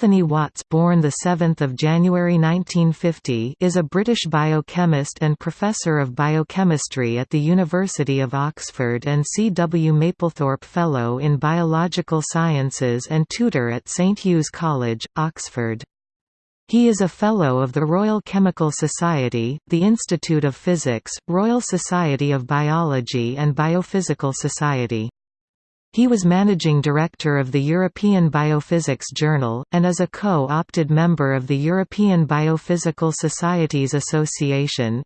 Anthony Watts born 7 January 1950 is a British biochemist and Professor of Biochemistry at the University of Oxford and C. W. Maplethorpe Fellow in Biological Sciences and tutor at St Hugh's College, Oxford. He is a Fellow of the Royal Chemical Society, the Institute of Physics, Royal Society of Biology and Biophysical Society. He was managing director of the European Biophysics Journal, and is a co-opted member of the European Biophysical Societies Association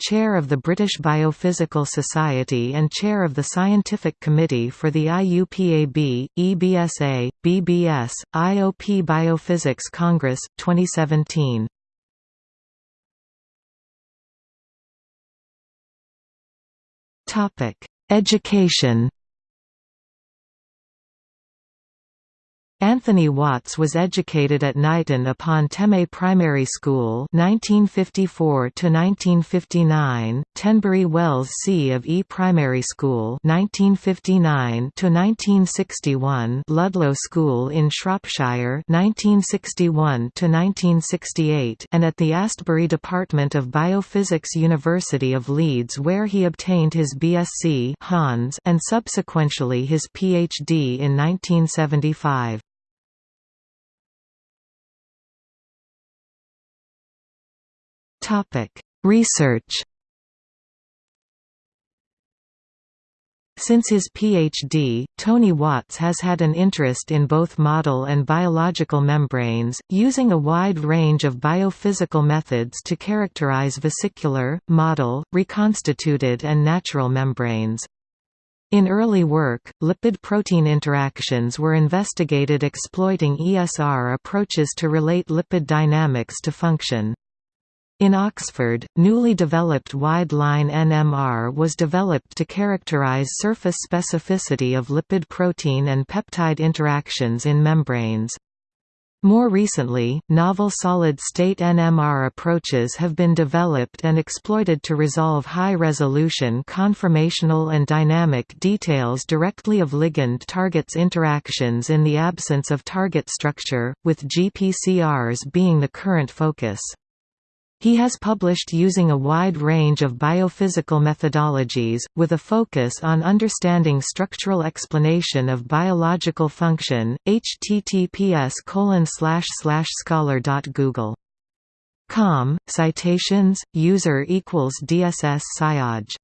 chair of the British Biophysical Society and chair of the Scientific Committee for the IUPAB, EBSA, BBS, IOP Biophysics Congress, 2017. Education Anthony Watts was educated at Knighton upon Teme Primary School 1954 1959, Tenbury Wells C of E Primary School 1959 to 1961, Ludlow School in Shropshire 1961 1968, and at the Astbury Department of Biophysics University of Leeds where he obtained his BSc Hons and subsequently his PhD in 1975. Research Since his PhD, Tony Watts has had an interest in both model and biological membranes, using a wide range of biophysical methods to characterize vesicular, model, reconstituted and natural membranes. In early work, lipid-protein interactions were investigated exploiting ESR approaches to relate lipid dynamics to function. In Oxford, newly developed wide-line NMR was developed to characterize surface specificity of lipid-protein and peptide interactions in membranes. More recently, novel solid-state NMR approaches have been developed and exploited to resolve high-resolution conformational and dynamic details directly of ligand-targets interactions in the absence of target structure, with GPCRs being the current focus. He has published using a wide range of biophysical methodologies, with a focus on understanding structural explanation of biological function. https scholar.google.com Citations User equals DSS Syaj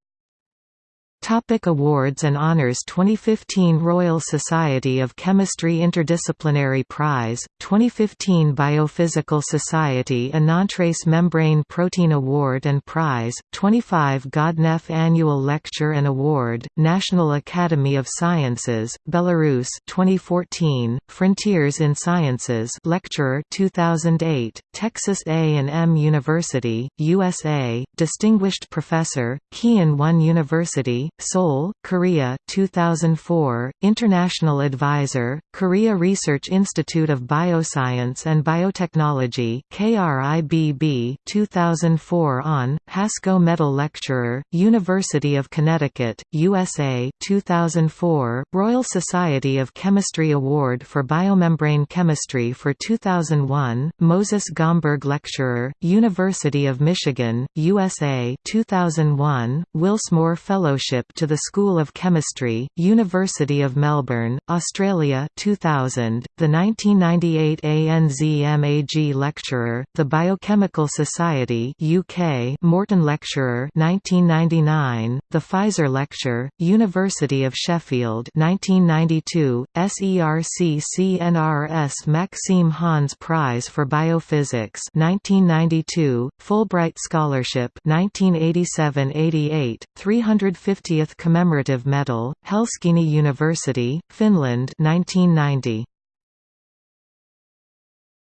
Topic awards and honors 2015 Royal Society of Chemistry Interdisciplinary Prize, 2015 Biophysical Society Anatrace Membrane Protein Award and Prize, 25 Godneff Annual Lecture and Award, National Academy of Sciences, Belarus 2014, Frontiers in Sciences Lecturer 2008, Texas A&M University, USA, Distinguished Professor, Kean One University, Seoul, Korea 2004, International Advisor, Korea Research Institute of Bioscience and Biotechnology KRIBB 2004 on, Hasco Medal Lecturer, University of Connecticut, USA 2004, Royal Society of Chemistry Award for Biomembrane Chemistry for 2001, Moses Gomberg Lecturer, University of Michigan, USA 2001, Wilsmore Fellowship to the School of Chemistry, University of Melbourne, Australia 2000, the 1998 ANZMAG Lecturer, the Biochemical Society UK Morton Lecturer 1999, the Pfizer Lecture, University of Sheffield 1992, SERC CNRS Maxime Hans Prize for Biophysics 1992, Fulbright Scholarship 1987–88, 350 Commemorative Medal, Helsinki University, Finland 1990.